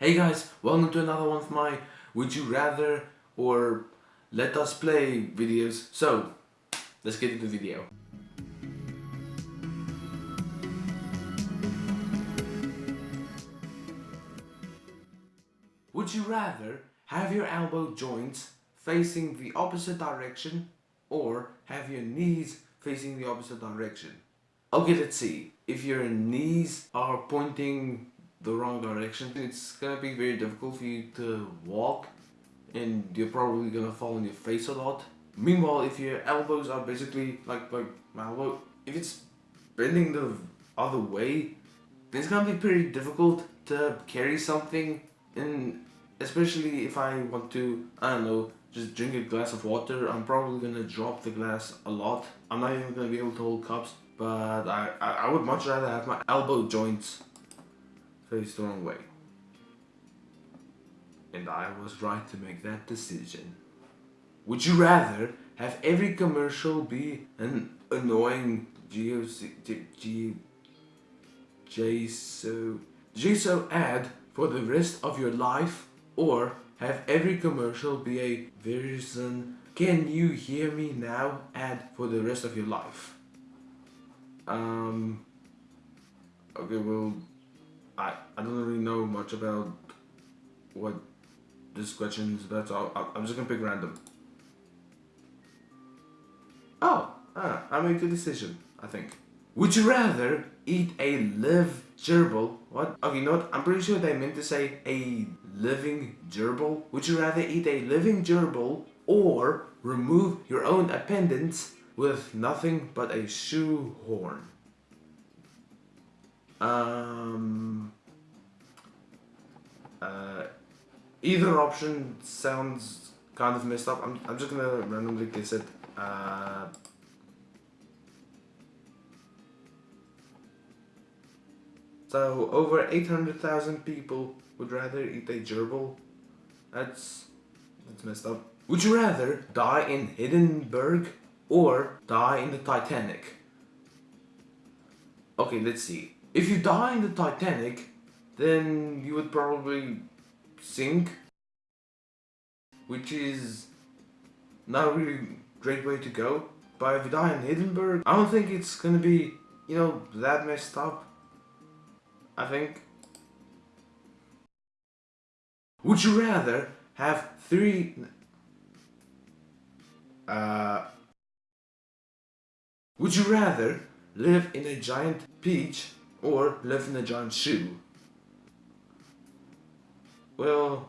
Hey guys, welcome to another one of my Would You Rather or Let Us Play videos. So, let's get into the video. Would you rather have your elbow joints facing the opposite direction or have your knees facing the opposite direction? Okay, let's see. If your knees are pointing the wrong direction, it's gonna be very difficult for you to walk and you're probably gonna fall on your face a lot. Meanwhile, if your elbows are basically like like my elbow, if it's bending the other way, then it's gonna be pretty difficult to carry something and especially if I want to, I don't know, just drink a glass of water, I'm probably gonna drop the glass a lot. I'm not even gonna be able to hold cups, but I, I, I would much rather have my elbow joints face the wrong way. And I was right to make that decision. Would you rather have every commercial be an annoying GOC, G, JSO, JSO ad for the rest of your life or have every commercial be a Verizon can you hear me now ad for the rest of your life? Um, okay, well, I, I don't really know much about what this question is about, so I'll, I'm just gonna pick random. Oh, ah, I made the decision, I think. Would you rather eat a live gerbil? What? Okay, you know what? I'm pretty sure they meant to say a living gerbil. Would you rather eat a living gerbil or remove your own appendix with nothing but a shoehorn? Um, uh, either option sounds kind of messed up. I'm, I'm just gonna randomly guess it. Uh, So over 800,000 people would rather eat a gerbil. That's, that's messed up. Would you rather die in Hindenburg or die in the Titanic? Okay, let's see. If you die in the Titanic, then you would probably sink. Which is not a really great way to go. But if you die in Hindenburg, I don't think it's gonna be, you know, that messed up. I think. Would you rather have three... Uh, would you rather live in a giant peach or live in a giant shoe? Well,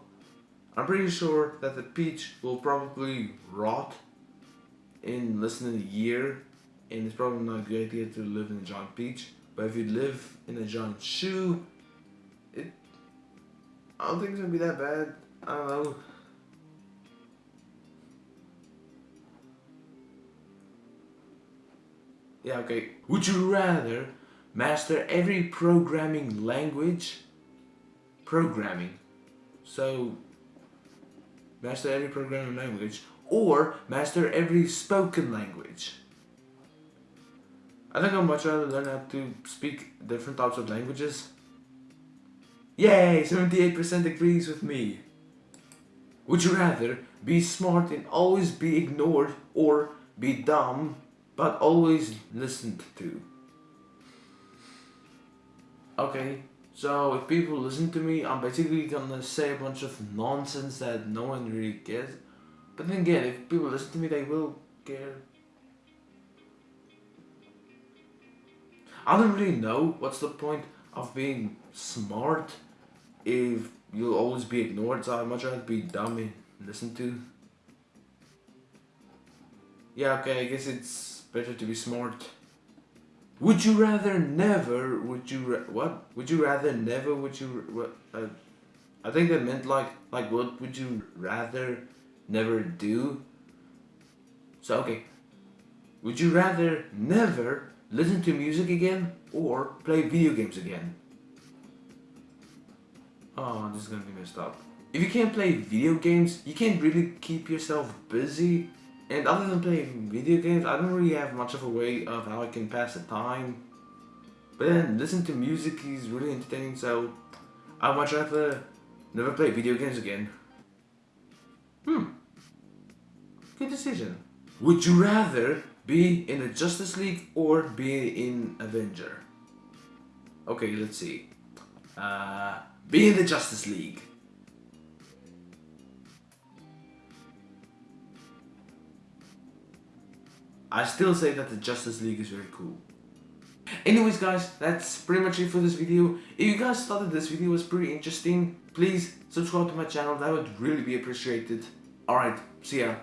I'm pretty sure that the peach will probably rot in less than a year and it's probably not a good idea to live in a giant peach. But if you live in a giant shoe, it I don't think it's gonna be that bad. I don't know. Yeah, okay. Would you rather master every programming language? Programming. So, master every programming language or master every spoken language. I think I'd much rather learn how to speak different types of languages. Yay! 78% agrees with me. Would you rather be smart and always be ignored or be dumb but always listened to? Okay, so if people listen to me, I'm basically gonna say a bunch of nonsense that no one really cares. But then again, if people listen to me, they will care. I don't really know what's the point of being smart if you'll always be ignored, so I'd much rather be dumb and listen to. Yeah, okay, I guess it's better to be smart. Would you rather never, would you, what? Would you rather never, would you, what, uh, I think that meant like, like what would you rather never do? So, okay. Would you rather never listen to music again, or play video games again. Oh, this is gonna be messed up. If you can't play video games, you can't really keep yourself busy. And other than playing video games, I don't really have much of a way of how I can pass the time. But then, listen to music is really entertaining, so I'd much rather Never play video games again. Hmm. Good decision. Would you rather be in the Justice League or be in Avenger? Okay, let's see. Uh, be in the Justice League. I still say that the Justice League is very cool. Anyways guys, that's pretty much it for this video. If you guys thought that this video was pretty interesting, please subscribe to my channel, that would really be appreciated. Alright, see ya.